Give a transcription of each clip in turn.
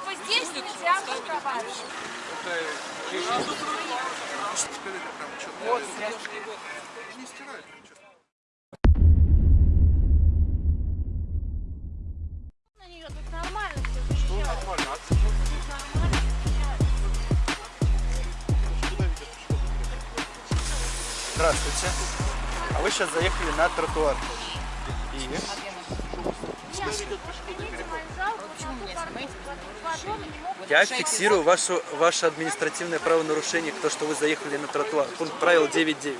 Типа здесь нельзя парковать. Вот, Не стирают. На нее тут нормально все Нормально. Нормально. Здравствуйте. А вы сейчас заехали на тротуар. И? Я фиксирую вашу, ваше административное правонарушение, то, что вы заехали на тротуар. Пункт правил 9.9.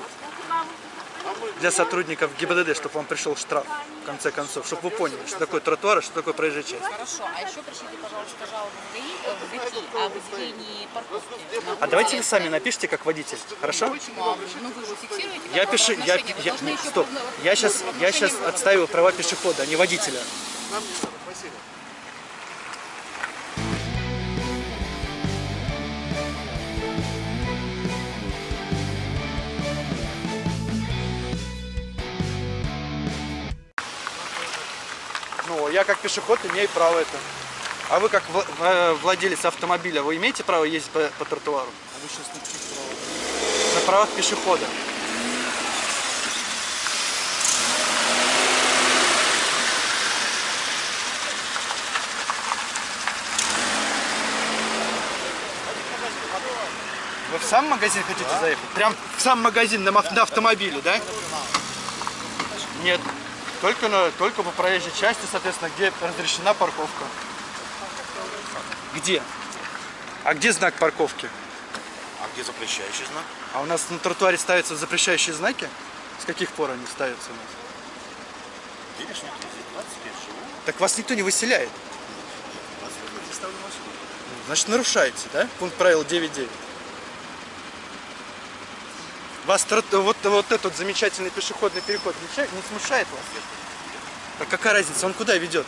Для сотрудников ГИБДД, чтобы вам пришел штраф, в конце концов, чтобы вы поняли, что такое тротуар, и что такое проезжая часть. Хорошо, а еще пришлите, пожалуйста, жалобу в ГАИ, э, в ГАИ о выделении парковки. А давайте вы сами напишите, как водитель, хорошо? А, Ну, вы же фиксируете Я пишу, я, я, нет, еще стоп, я сейчас, я сейчас отстаиваю права пешехода, а не водителя. Нам не надо, спасибо. Ну, я как пешеход имею право это. А вы как э, владелец автомобиля, вы имеете право ездить по, по тротуару? А вы сейчас на каких правах? На правах пешехода. Сам магазин хотите заехать? Прям в сам магазин на, на автомобиле, да? Нет. Только, на, только по проезжей части, соответственно, где разрешена парковка. Где? А где знак парковки? А где запрещающий знак? А у нас на тротуаре ставятся запрещающие знаки? С каких пор они ставятся у нас? Видишь, нет, здесь 25 живу. Так вас никто не выселяет. 25 лет ставлю машину. Значит, нарушаете, да? Пункт правил 9.9. Вас вот, вот этот замечательный пешеходный переход не, смущает вас? А какая разница, он куда ведет?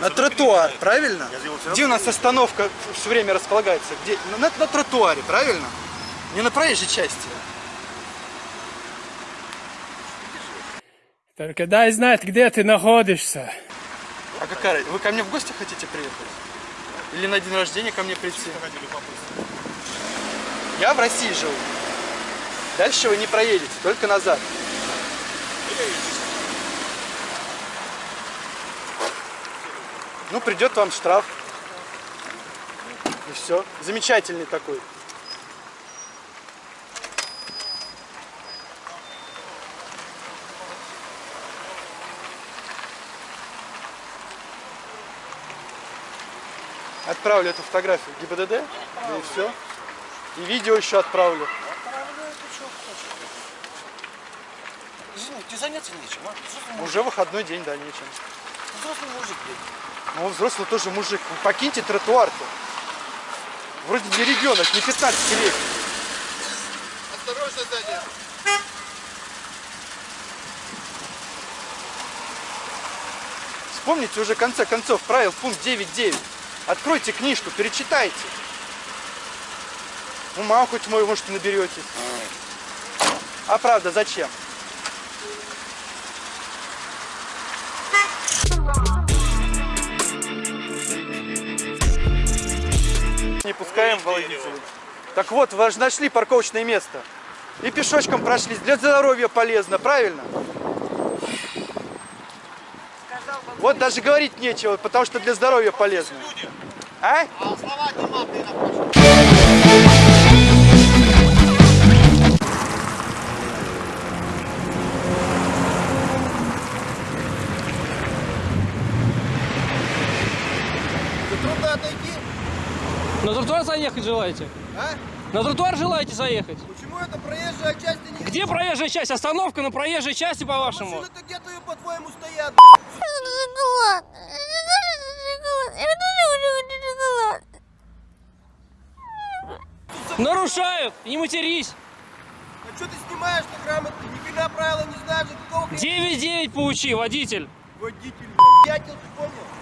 На тротуар, правильно? Где у нас остановка все время располагается? Где? На, на- на тротуаре, правильно? Не на проезжей части. Только дай знать, где ты находишься. А какая? Вы ко мне в гости хотите приехать? Или на день рождения ко мне прийти? Я в России живу. Дальше вы не проедете, только назад. Ну, придет вам штраф. И все. Замечательный такой. Отправлю эту фотографию ГИБДД, да и все. И видео еще отправлю. Тебе заняться нечем, а? Взрослый мужик, Уже выходной день, да, нечем. взрослый мужик, блин. Ну, взрослый тоже мужик. Ну, Покиньте тротуар-то. Вроде не ребенок, не 15 лет. Осторожно сзади. Вспомните уже в конце концов правил пункт 9.9. Откройте книжку, перечитайте. Ума хоть мой, может, наберетесь. А правда, зачем? Пускаем водителей. Так вот, вы же нашли парковочное место. И пешочком прошлись. Для здоровья полезно, правильно? Вот даже говорить нечего, потому что для здоровья полезно. А? А слова На тротуар заехать желаете? а? На тротуар желаете заехать? Почему это проезжая часть а не... Где проезжая часть? Остановка на проезжей части, по-вашему? Машины-то где-то и по-твоему стоят, Нарушают! Не матерись! А что ты снимаешь-то грамотно? Ни хрена правила не знаешь, за какого хрена 9-9 поучи, водитель! водитель. Дятел, ты понял?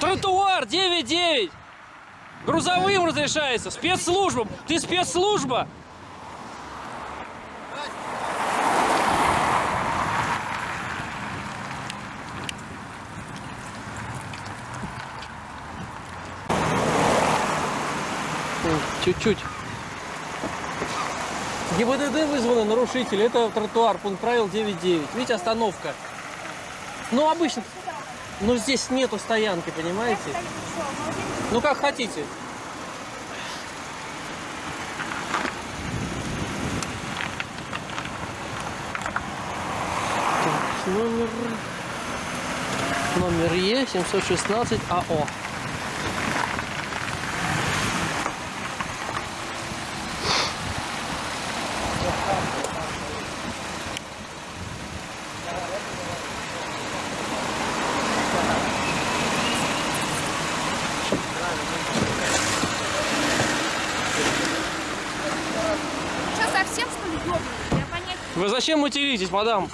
Тротуар, иди посмотри. Тротуар 9-9! Грузовым разрешается, спецслужбам. Ты спецслужба. Чуть-чуть. ГИБДД вызваны нарушители. Это тротуар, пункт правил 9.9. Видите, остановка. Ну, обычно. Но здесь нету стоянки, понимаете? Ну как хотите. Так, номер... Номер Е716АО. Вы зачем материтесь, мадам?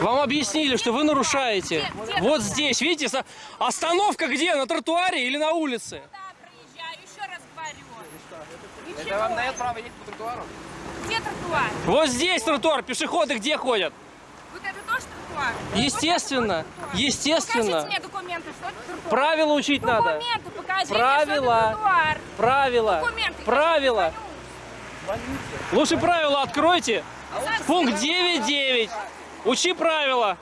Вам объяснили, что вы нарушаете. Где- где Вот тротуар? здесь, видите, остановка где? На тротуаре или на улице? Да, проезжаю, еще раз говорю. Это вам дает право ехать по тротуару? Где тротуар? Вот здесь тротуар. Пешеходы где ходят? Вот это тоже тротуар? Естественно, Покажите естественно. мне документы, что это тротуар. Правила учить надо. Документы покажите, Правила. что это тротуар. Правила. Документы. Правила. Лучше правила откройте. Пункт 9.9. Учи правила.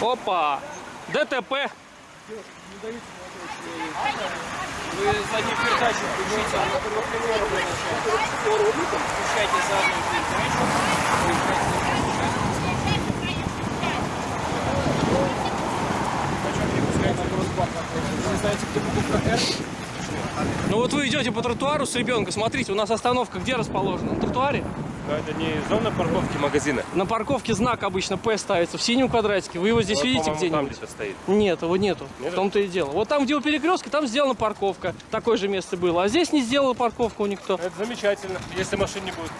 Опа. ДТП. Вы за ним передачу включите. Включайте заднюю передачу. Вы знаете, где буковка «Р»? Идете по тротуару с ребенком. Смотрите, у нас остановка где расположена? На тротуаре? Но это не зона парковки магазина. На парковке знак обычно П ставится в синем квадратике. Вы его здесь Вот, видите там где-нибудь? где-то стоит. Нет, его нету. В Нету? том-то и дело. Вот там, где у перекрестка, там сделана парковка. Такое же место было. А здесь не сделала парковку никто. Это замечательно, если машин не будет.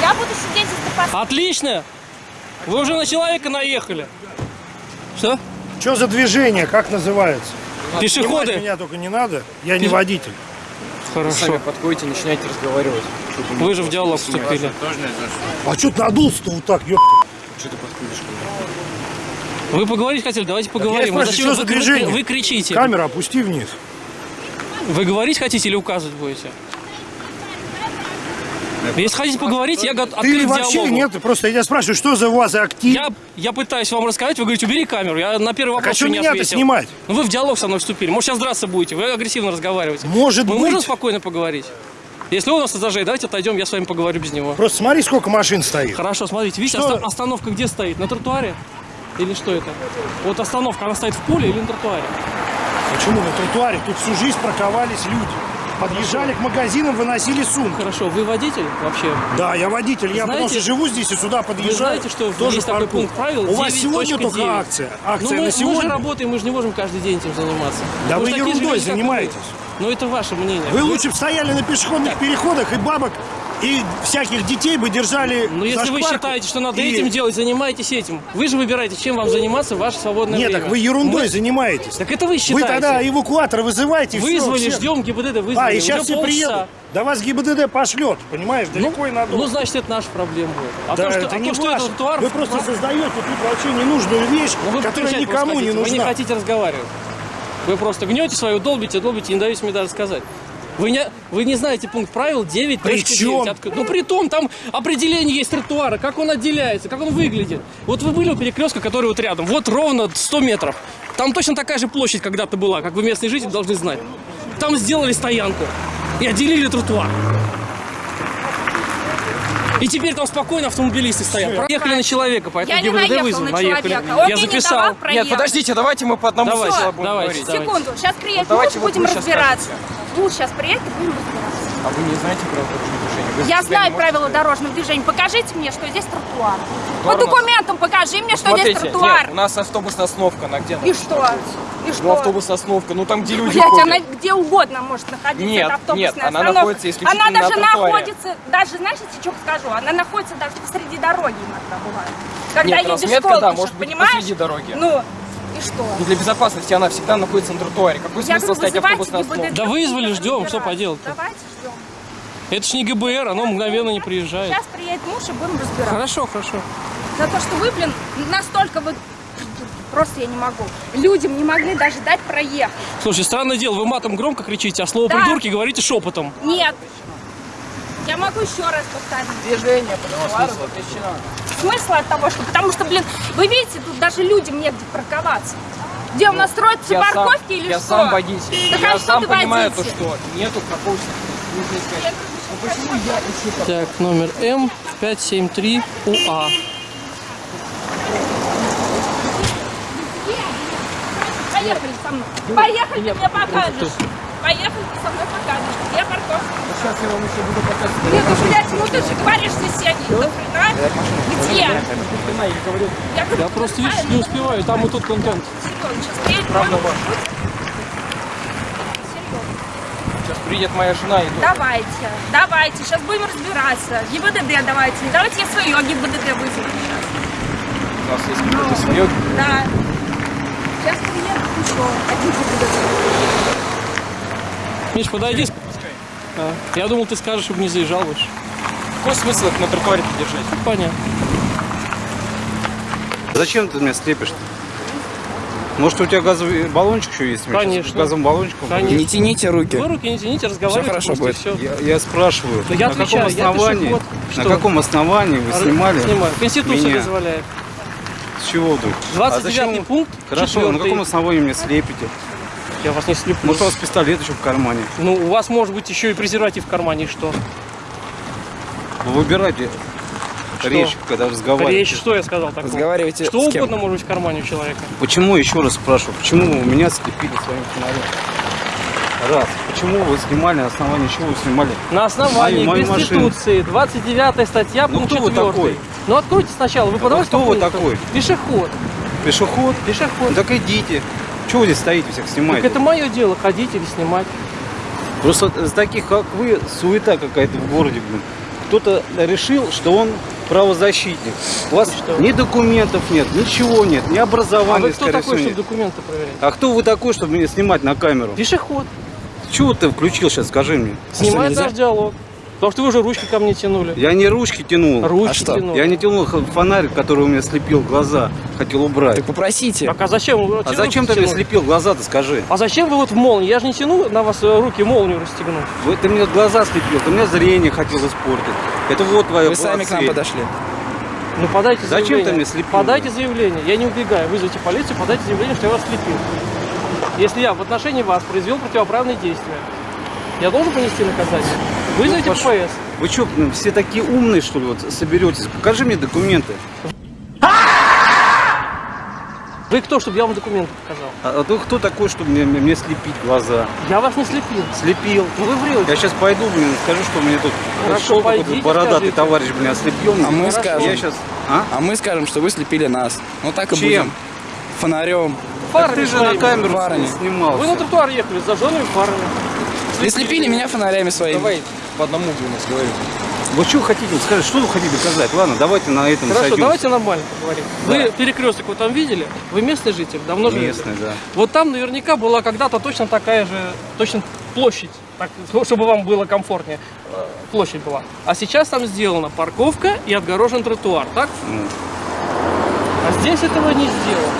Я буду сидеть здесь до пос- Отлично! Вы уже на человека наехали. Что? Что за движение, как называется? Снимать Пешеходы? меня только не надо, я не Пеш- водитель. Хорошо. подходите, начинайте разговаривать. Вы же в диалог вступили. А что ты надулся-то вот так, ёпта? Что ты подходишь ко Вы поговорить хотели? Давайте поговорим. я Вы спрашиваю, зачем что за вы- вы- движение? Вы кричите. Камера опусти вниз. Вы говорить хотите или указывать будете? Если хотите поговорить, я Ты открыт к вообще диалогу. нет, просто я спрашиваю, что за у вас за актив? Я, я пытаюсь вам рассказать, вы говорите, убери камеру. Я на первый а вопрос что еще не меня-то ответил. снимать? Ну вы в диалог со мной вступили. Может, сейчас драться будете. Вы агрессивно разговариваете. Может Мы быть. можем спокойно поговорить? Если он нас зажеет, давайте отойдем, я с вами поговорю без него. Просто смотри, сколько машин стоит. Хорошо, смотрите, видите, Что? оста- остановка где стоит? На тротуаре? Или что это? Вот остановка, она стоит в поле или на тротуаре? Почему на тротуаре? Тут всю жизнь парковались люди. Подъезжали к магазинам, выносили сумки. Хорошо, вы водитель вообще? Да, я водитель, я потому Знаете- что живу здесь и сюда подъезжаю. знаете, что тоже есть такой паркую. пункт правил У вас сегодня 9.9? только акция. Акция ну, мы, на мы же сегодня. работаем, мы же не можем каждый день этим заниматься. Да вы же ерундой вы. занимаетесь. Ну, это ваше мнение. Вы лучше бы стояли на пешеходных переходах и бабок, и всяких детей бы держали Ну, если вы считаете, что надо И- этим делать, занимайтесь этим. Вы же выбираете, чем вам заниматься в ваше свободное Нет, время. так вы ерундой Мы- занимаетесь. Так это вы Вы считаете. тогда эвакуатор вызывайте. всё, Вызвали, всех. ждем ГИБДД, вызвали. А, и сейчас все полчаса. приедут. Да вас ГИБДД пошлет, понимаешь, далеко и надолго. Ну, значит, это наша проблема будет. А да, то, что, это а не то, что это тротуар... Вы просто создаете тут вообще ненужную вещь, Ну, вы которая никому не нужна. Вы не хотите разговаривать. Вы просто гнете свою, долбите, долбите, не даете мне даже сказать. Вы не, вы не знаете пункт правил 9.9. При чем? Откры- Ну, при том, там определение есть тротуара, как он отделяется, как он выглядит. Вот вы были у перекрестка, который вот рядом, вот ровно 100 метров. Там точно такая же площадь когда-то была, как вы местные жители должны знать. Там сделали стоянку и отделили тротуар. И теперь там спокойно автомобилисты стоят. Проехали на человека, поэтому Я не ГИБДД наехал вызван. на Наехали. человека. Он Я не записал. давал проехать. Нет, подождите, давайте мы по одному Давайте, говорить. Секунду, сейчас муж, вот будем разбираться. Муж сейчас приедет и будем разбираться. А вы не знаете правила дорожного движения? Вы Я знаю правила дорожного движения. Покажите мне, что здесь тротуар. По документам покажи мне, что здесь Смотрите, тротуар. нет, у нас автобусная остановка, она где? И что? И Ну, что? автобусная остановка, ну там, где люди Блять, ходят. она где угодно может находиться. Нет, это автобусная нет, она остановка. находится исключительно Она даже на тротуаре. находится, даже, знаете, что скажу? Она находится даже посреди дороги иногда бывает. Когда Нет, едешь в школу, да, может быть, понимаешь? посреди дороги. Ну, и что? Ну, для безопасности она всегда находится на тротуаре. Какой Я смысл стоять ГИБДД, остановкой? Да вызвали, ждем, что разбираться. поделать-то? Давайте ждем. Это ж не ГБР, оно мгновенно не приезжает. Сейчас приедет муж и будем разбираться. Хорошо, хорошо. За то, что вы, блин, настолько вы... Просто я не могу. Людям не могли даже дать проехать. Слушай, странное дело, вы матом громко кричите, а слово Да. придурки говорите шепотом. Нет. Я могу еще раз повторить. Движение по тротуару запрещено. Смысл от того, что... Потому что, блин, вы видите, тут даже людям негде парковаться. Где у нас строятся Я сам, парковки или я что? сам водитель. Так а я что сам понимаю то, водитель? что нету какого-то... Нужно искать. Так, номер М 573 УА. Поехали со мной. Поехали, ты мне покажешь. Поехали, ты со мной покажешь. Сейчас я вам еще буду показывать. Нет, ну, блядь, ну ты же говоришь соседей. До хрена? Где? Я говорю, Я, говорю, Я просто, видишь, не успеваю, там и тут контент. Серьезно, сейчас приедет Правда ваш. Серьезно. сейчас приедет моя жена и дочь. Давайте, давайте, сейчас будем разбираться. ГИБДД давайте. Давайте я свое ГИБДД вызову сейчас. У нас есть какое-то свое. Да. Сейчас приедет еще один ГИБДД. Миш, подойди. А, я думал, ты скажешь, чтобы не заезжал больше. Какой смысл их на тротуаре держать? Понятно. Зачем ты меня слепишь-то? Может, у тебя газовый баллончик еще есть? Конечно. Газовым баллончиком? Конечно. Не тяните руки. Вы руки не тяните, разговаривайте. хорошо просто, и будет. всё. Я, я спрашиваю, я на отвечаю, каком я основании, пешеход. на каком основании вы А, снимали Снимаю. Конституция меня? дозволяет. С чего вдруг? 29 а зачем? пункт. Хорошо, на 4. каком основании меня слепите? Я вас не слеплю. Может, у вас пистолет еще в кармане? Ну, у вас может быть еще и презерватив в кармане, и что? Вы выбирайте речь, когда разговариваете. Речь, что я сказал такого? Разговаривайте Что угодно может быть в кармане у человека. Почему, еще раз спрашиваю, почему вы меня слепили своим фонарем? Раз. Почему вы снимали, на основании чего вы снимали? На основании Мою- мою Конституции, 29 статья, Ну, пункт кто вы 4. такой? Ну, откройте сначала. Вы подавайте кто по вы такой? Пешеход. Пешеход? Пешеход. Ну так идите. Чего вы здесь стоите, всех Так снимаете? это мое дело, ходить или снимать. Просто с таких, как вы, суета какая-то в городе, блин. Кто-то решил, что он правозащитник. У вас ни документов нет, ничего нет, ни А образования, вы кто такой, всего, чтобы нет. документы проверять? А кто вы такой, чтобы меня снимать на камеру? Пешеход. Чего ты включил сейчас, скажи мне? Снимает наш диалог. Потому что вы уже ручки ко мне тянули. Я не ручки тянул. Ручки тянули. Я не тянул фонарь, который у меня слепил глаза, хотел убрать. попросите. Так а зачем вы А зачем ты мне слепил глаза-то, скажи? А зачем вы вот в молнии? Я же не тяну на вас э, руки молнию расстегнуть. Вы, ты мне глаза слепил, ты мне зрение хотел испортить. Это вот твоя Вы сами к нам подошли. Ну подайте Зачем заявление. ты мне слепил? Подайте заявление. Я не убегаю. Вызовите полицию, подайте заявление, что я вас слепил. Если я в отношении вас произвел противоправные действия, я должен понести наказание. Вызовите Ну, ППС. Вы что, все такие умные, что ли, вот соберетесь? Покажи мне документы. Вы кто, чтобы я вам документы показал? А, а ты кто такой, чтобы мне, мне слепить глаза? Я вас не слепил. Слепил. Ну вы врете. Я сейчас пойду, блин, скажу, что мне тут Хорошо, шел какой-то пойдите, бородатый скажите. товарищ, блин, ослепил. А мы Я скажем. сейчас... А? А мы скажем, что вы слепили нас. Ну так и Чем? будем. Фонарем. Так ты же на камеру фарами. снимал. Вы на тротуар ехали с зажженными фарами. Не слепили меня фонарями своими. Давай по одному будем разговаривать. Вы что хотите? Скажите, что вы хотите доказать? Ладно, давайте на этом Хорошо, сойдемся. давайте нормально поговорим. Вы перекресток вот там видели? Вы местный житель, давно живете? Местный, да. Вот там наверняка была когда-то точно такая же, точно площадь, так, ну, чтобы вам было комфортнее, э, площадь была. А сейчас там сделана парковка и отгорожен тротуар, так? Ну. А здесь этого не сделано.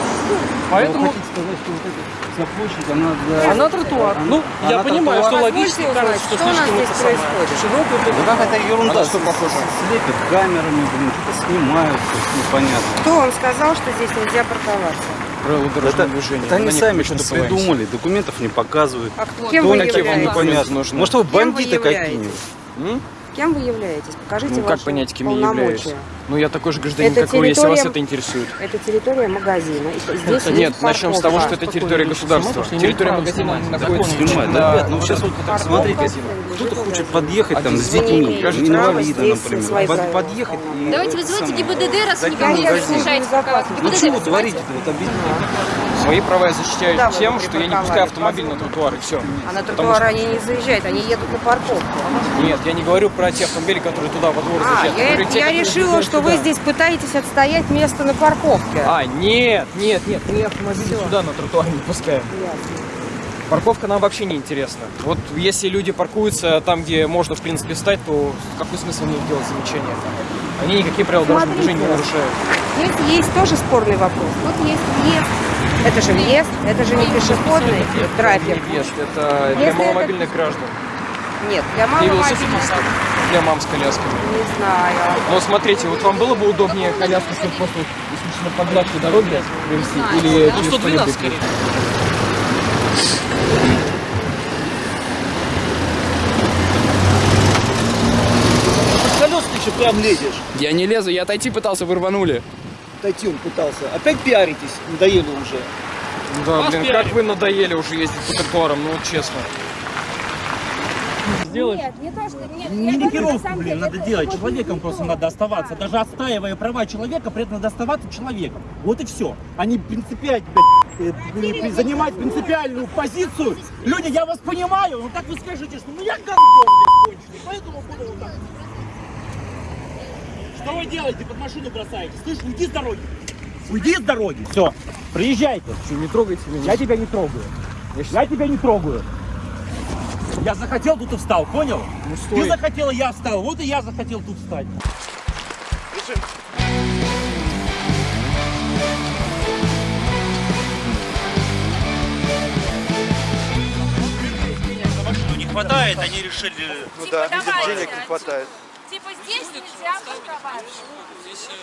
Поэтому сказать, что вот эта вся площадь, она для... она тротуар. Ну, я она понимаю, что тротуар. логически кажется, что слишком это самое. Широкую Ну как это ерунда? на что похоже? Слепят камерами, блин, что-то снимают, непонятно. Кто вам сказал, что здесь нельзя парковаться? Правила дорожного Это, движения. это они сами что-то придумали, документов не показывают. Кем Кто вы они такие, являетесь? непонятно. нужны? Может, вы Кем вы бандиты какие-нибудь? Кем вы являетесь? Покажите Ну, как ваши понять, кем я являюсь? полномочия. Ну, я такой же гражданин, Это как вы, если вас это интересует. Это территория магазина. Здесь Нет, есть начнем с того, что это территория государства. Территория магазина находится Снимать, да, ребят, ну сейчас вот смотрите, кто-то хочет подъехать там с детьми, Скажите, инвалида, например, подъехать и... Давайте это вызывайте ГИБДД, раз зайти не парковать. Ну чего творите-то, вот объясните. Свои права я защищаю Да, вы тем, что я не пускаю автомобиль на тротуар, и все. А на тротуар они не заезжают, они едут на парковку. Нет, я не говорю про те автомобили, которые туда во двор А, заезжают. я, я которые решила, что вы туда. здесь пытаетесь отстоять место на парковке. А, нет, нет, нет, мы автомобили сюда на тротуар не пускаем. Парковка нам вообще не интересна. Вот если люди паркуются там, где можно, в принципе, встать, то какой смысл мне делать замечания? Они никакие правила дорожного движения не нарушают. Здесь есть тоже спорный вопрос. Тут есть въезд. Это же въезд, это же не пешеходный трафик. Не въезд, это для Если маломобильных граждан. Нет, для маломобильных для мам с колясками. не знаю. Но смотрите, вот вам было бы удобнее коляску чтобы просто исключительно по гладкой дороге привезти или через что-нибудь? Колес ты еще прям лезешь. Я не лезу, я отойти пытался, вы Дойти он пытался. Опять пиаритесь, надоело уже. Да, блин, как вы надоели уже ездить по тротуарам, ну вот честно. Нет, не то, что... Нет, Не блин, деле, надо делать. Человеком не просто то. надо оставаться. Даже отстаивая права человека, при этом надо оставаться человеком. Вот и все. Они принципиально, блядь, э, занимать принципиальную позицию. Люди, я вас понимаю, но так вы скажете, что ну я гандон, блядь, конченый, поэтому буду вот так. Что вы делаете? Под машину бросаете. Слышь, уйди с дороги. Уйди с дороги. Все. Приезжайте. Что, не трогайте меня? Я тебя не трогаю. Я тебя не трогаю. Я захотел, тут и встал, понял? Ну Ты стой. захотела, я встал. Вот и я захотел тут встать. Не хватает, они решили... Ну да, Типа, денег не хватает. Нельзя парковать.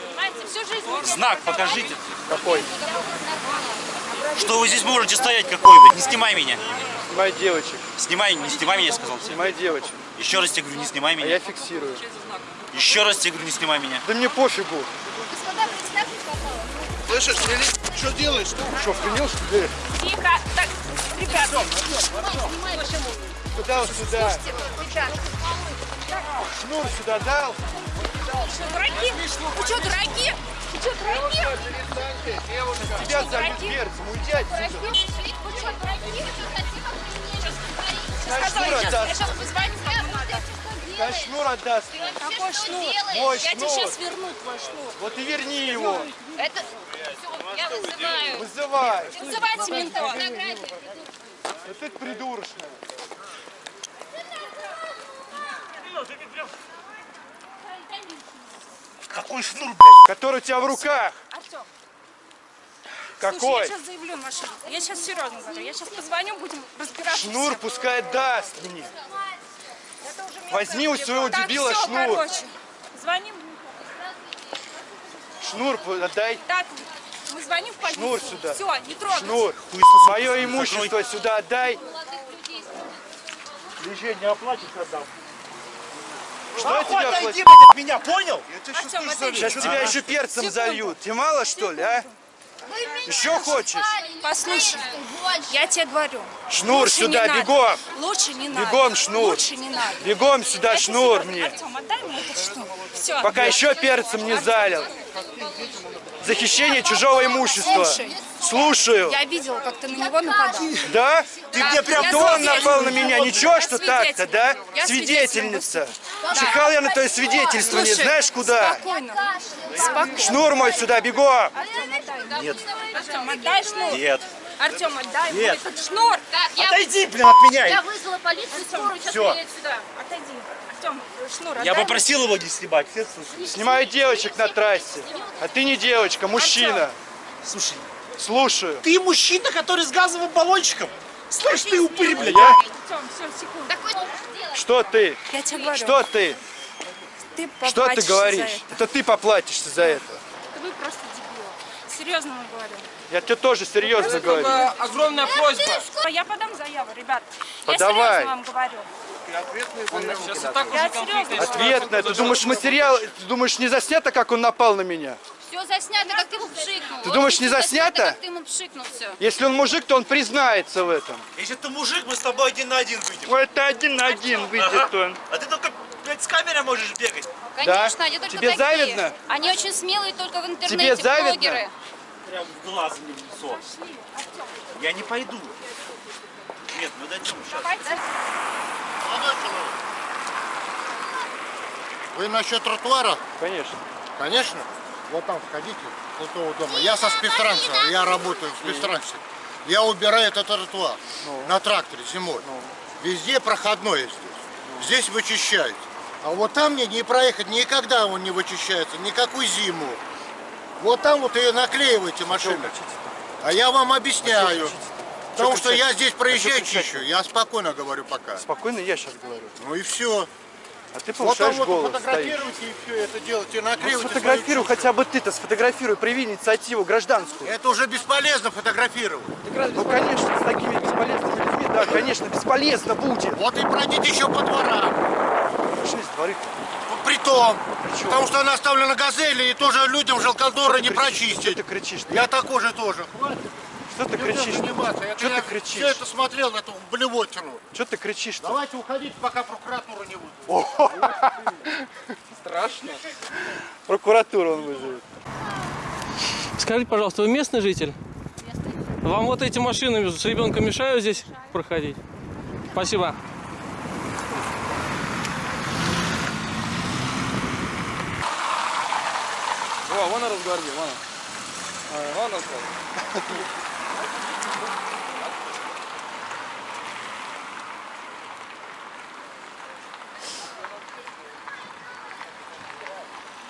Понимаете, всю жизнь Знак покажите. Какой? Что вы здесь можете стоять какой, блядь? Не снимай меня. Снимай девочек. Снимай, не снимай меня, я сказал. тебе. Снимай девочек. Еще раз тебе говорю, не снимай А меня. я фиксирую. Еще раз тебе говорю, не снимай меня. Да мне пофигу. Господа, представьте, пожалуйста. Слышишь, что делаешь? Что, вклинил, что ли? Тихо. Так, ребят, Куда вот сюда? ребят, Шнур сюда дал? Что, дураки? Вы что, дураки? Вы что, дураки? Тебя зовут перцем, уйди отсюда. Вы что, дураки? Сказала, шнур я сейчас, я отдаст. сейчас позвоню, кому надо. Дай шнур отдаст. Какой шнур? Мой Я тебе шнур. сейчас верну твой шнур. Вот и верни его. Это... Я вызываю. Вызывай. Вызывайте ментов. Да ты придурочная. Какой шнур, блядь? Который у тебя в руках. Артем, Какой? слушай, я сейчас заявлю машину. Я сейчас серьезно говорю. Я сейчас позвоню, будем разбираться. Шнур все. пускай даст мне. Возьми у своего Так, дебила всё, шнур. короче. Звоним. Шнур отдай. Так, мы звоним в полицию. Шнур сюда. Все, не трогай. Шнур. Мое имущество сюда отдай. Движение оплатишь, отдам. Что я тебе отойди, блядь, от меня, понял? Сейчас тебя еще перцем зальют. Тебе мало что ли, а? Еще хочешь? Послушай, я тебе говорю. Шнур лучше сюда, бегом. Лучше не надо. Бегом шнур. Лучше не надо. Бегом сюда Это шнур мне. Артем, отдай мне этот шнур. Все. Пока еще перцем не залил. Захищение чужого имущества. Слушай. Слушаю. Я видела, как ты на него нападал. Да? Ты Да, мне прям я он напал на меня. Ничего, что так-то, да? Я Свидетельница. Да. Чихал я на твое свидетельство, не Слушай, знаешь куда? Спокойно. Спокойно. Шнур мой сюда, бегом. Отдай. Нет. Артем, отдай шнур. Нет. Артем, отдай мне Нет. этот шнур. Так, я, Отойди, блин, от меня. я вызвала полицию, скорую, сейчас Всё. приедет сюда. Отойди. Артем, шнур, Я попросил его не снимать. Все. Снимаю девочек на трассе. А ты не девочка, мужчина. Слушай, Слушаю. ты мужчина, который с газовым баллончиком? Слышь, ты упырь, блядь, Я? а? Что ты? Я тебе говорю. Что ты? Ты Что ты говоришь? это. Это ты поплатишься за это. Вы просто дебилы. Серьезно вам говорю. Я тебе тоже серьезно говорю. огромная просьба. Я подам заяву, ребят. Подавай. Я серьезно вам говорю. Ответная. Ты думаешь, материал, ты думаешь, не заснято, как он напал на меня? Все заснято, как ты ему пшикнул. Ты думаешь, не заснято? как ты ему пшикнул все. Если он мужик, то он признается в этом. Если ты мужик, мы с тобой один на один выйдем. Вот это один на один выйдет он. А ты только, блядь, с камерой можешь бегать. Конечно, они только Тебе такие. завидно? Они очень смелые только в интернете, Тебе завидно? блогеры. Прям в глаз мне в лицо. Я не пойду. Нет, мы дойдем сейчас. Молодой человек, Вы насчет тротуара? Конечно. Конечно. Вот там входите, с этого дома. Я со спецтранса, я работаю в спецтрансе. Я убираю этот тротуар на тракторе зимой. Везде проходной здесь. Здесь вычищают. А вот там мне не проехать никогда он не вычищается, никакую зиму. Вот там вот и наклеиваете машины. А я вам объясняю. Потому что я здесь проезжаю чищу. Я спокойно говорю пока. Спокойно я сейчас говорю. Ну и все. А ты Вот повышаешь вот голос, стоишь. фотографируйте и все это делайте, Ну, наклеивайте. сфотографируй свою хотя бы ты-то, сфотографируй, прояви инициативу гражданскую. Это уже бесполезно фотографировать. Ну, конечно, с такими бесполезными людьми, да, конечно, бесполезно будет. Вот и пройдите еще по дворам. Пошли с дворы. Притом, потому что она оставлена газели, и тоже людям жалкодоры не прочистить. ты кричишь? Я такой же тоже. Что ты кричишь? Я, Что я ты кричишь? Все это смотрел, эту блевотину. Что ты кричишь? Давайте уходите, пока прокуратура не выйдет. Страшно. Прокуратуру он вызовет. Скажите, пожалуйста, вы местный житель? Вам вот эти машины с ребенком мешают здесь проходить? Спасибо. О, вон разгвардия, вон. А, Вон разгвардия.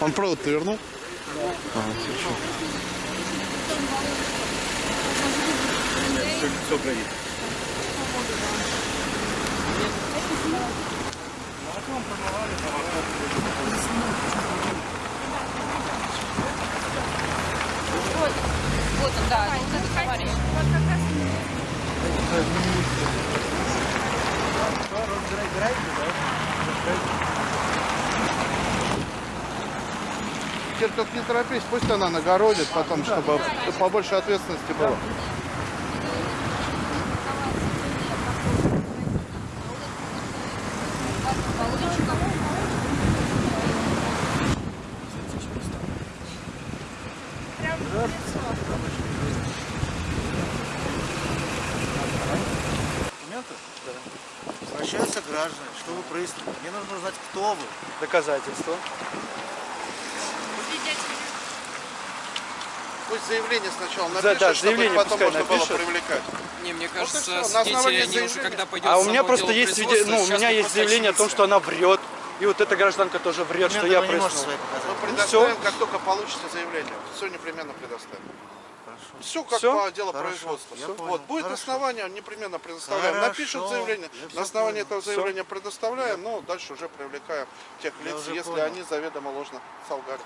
Он провод-то вернул? Все горит. Вот, вот он, да, вот этот товарищ. Теперь только не торопись, пусть она нагородит потом, чтобы побольше ответственности было. Документы? Возвращаются граждане. Что вы прояснили? Мне нужно узнать, кто вы. Доказательства. Пусть заявление сначала Да, напишет, да, чтобы заявление потом пускай можно было напишет. привлекать. Не, мне Вот и кажется, всё, на свидетели, они уже когда пойдет А у меня просто есть, свиде- производства, ну, у меня есть заявление о том, что она врет. И вот эта гражданка тоже врет, что я вы прыснул. Мы Ну, предоставим, всё. как только получите заявление. Все непременно предоставим. Все как Всё? по делу Хорошо, производства. Вот, будет Хорошо. основание, непременно предоставляем. Хорошо, Напишут заявление, я на основании понял. этого заявления предоставляем, но дальше уже привлекаем тех Я лиц, если понял. они заведомо ложно солгали.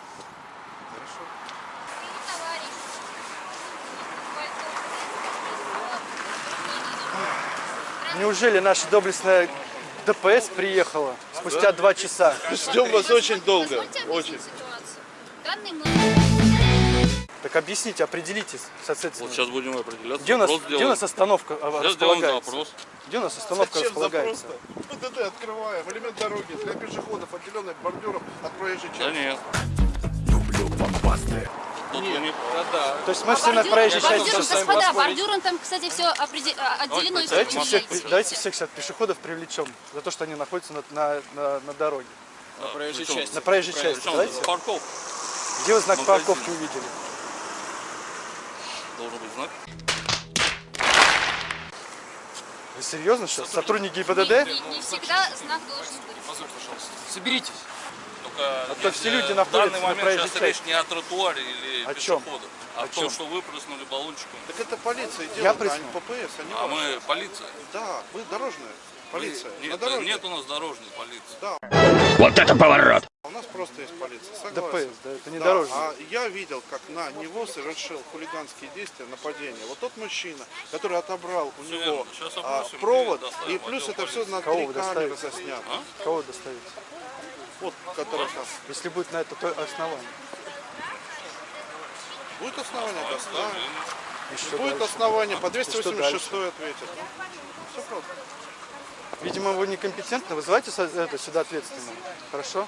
Неужели наша доблестная ДПС приехала спустя два часа? Ждем вас очень долго. Очень. Данный. Так объясните, определитесь, соответственно. Вот сейчас будем определяться. Где у нас, где у нас остановка а, Сейчас сделаем располагается? запрос. Где у нас остановка Зачем располагается? ПДД открываем, элемент дороги для пешеходов, отделенных бордюром от проезжей Да части. нет. Тут вы не То есть мы все на проезжей части Бордюром, сейчас с вами господа, бордюром там, кстати, все отделено. и всё Давайте всех, давайте всех сейчас пешеходов привлечем за то, что они находятся на, на, на, на дороге. На проезжей части. На проезжей части. Давайте. парковка Где вы знак Магазин. парковки увидели? Должен быть знак. Вы серьезно сейчас? Сотрудники Не, ГИБДД? не- не всегда знак должен быть. Позвольте, пожалуйста. Соберитесь. Только А то нет, все люди в находятся данный на момент проезжей сейчас речь не о тротуаре или О чем? пешеходах, а О о том, чем? что вы прыснули баллончиком. Так это полиция Я делает, а прыснул. не ППС, они А мы полиция. Да, вы дорожная полиция. Нет, На дороге. нет у нас дорожной полиции. Да. Вот это поворот! У нас просто есть полиция, согласен. ДПС, да, это не Да, дорожный. А я видел, как на него совершил хулиганские действия, нападение. Вот тот мужчина, который отобрал у него а, провод, и плюс это все на Кого три камеры заснято. А? Кого доставить? Вот, который там. Если будет на это то основание. Будет основание доставить. Будет дальше? основание, по И что 286 ответит. Все просто. Видимо, вы некомпетентны. Вызывайте это, сюда ответственного. Хорошо?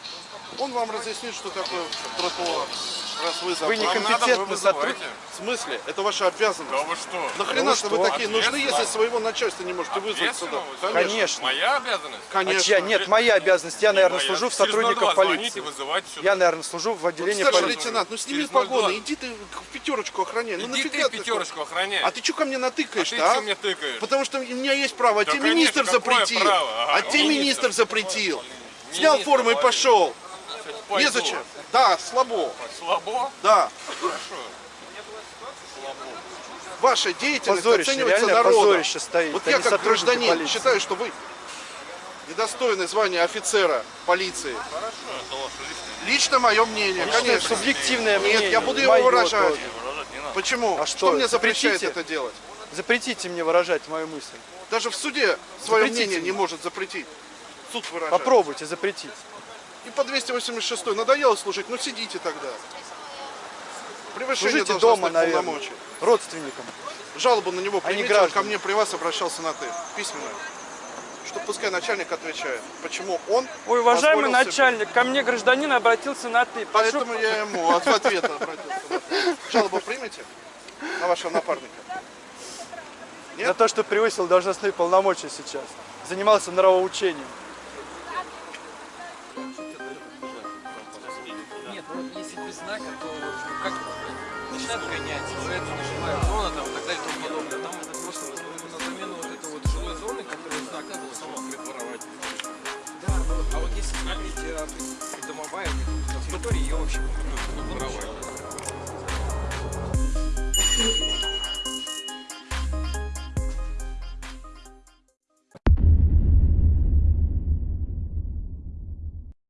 Он вам разъяснит, что такое тротуар. Раз вы Вы забрали. некомпетентный сотрудник. В смысле? Это ваша обязанность. Да вы что? Нахрена Да вы что вы что? такие нужны, если своего начальства не можете вызвать сюда? Конечно. Моя обязанность? А Конечно. чья? Нет, моя обязанность. Я, наверное, моя. служу в Через сотрудников 02 звоните, полиции. Я, наверное, служу в Вот, отделении старший полиции. лейтенант, ну сними погоны, 02. иди ты в пятерочку охраняй. Ну Иди нафига ты пятерочку охраняй. А ты что ко мне А натыкаешь-то, ты а? мне тыкаешь? Потому что у меня есть право, а Да, тебе конечно, министр запретил. Право? Ага, А тебе министр. министр запретил. Снял форму и пошел. Пойду. Незачем. Да, слабо. Слабо? Да. Хорошо. Ваша деятельность Позорище, оценивается народом. позорище стоит. Вот Они я как гражданин полиции. считаю, что вы недостойны звания офицера полиции. Хорошо. Лично мое мнение, Личное, конечно. субъективное мнение. Нет, я буду его выражать. тоже. Почему? А что, что, мне запрещает запретите? это делать? Запретите мне выражать мою мысль. Даже в суде свое Запретите мнение не может запретить. Суд выражает. Попробуйте запретить. И по 286 надоело служить, ну сидите тогда. Превышение Служите дома, наверное. Родственникам. Жалобу на него А не примите, он граждане. ко мне при вас обращался на ты, письменно. Что пускай начальник отвечает, почему он Ой, уважаемый позволил себе- начальник, ко мне гражданин обратился на ты. Прошу- Поэтому я ему от ответа обратился. Жалобу примете на вашего напарника? Нет? За то, что превысил должностные полномочия сейчас. Занимался нравоучением. Нет, ну вот если без знака, то ну, как начинают гонять, то это жилая зона там и так далее и тому подобное. Там это просто ну, на замену вот этой вот жилой зоны, которая знака была сама предворовать. Да, ну, а вот если смотреть э, придомовая территория, ее вообще ну, не.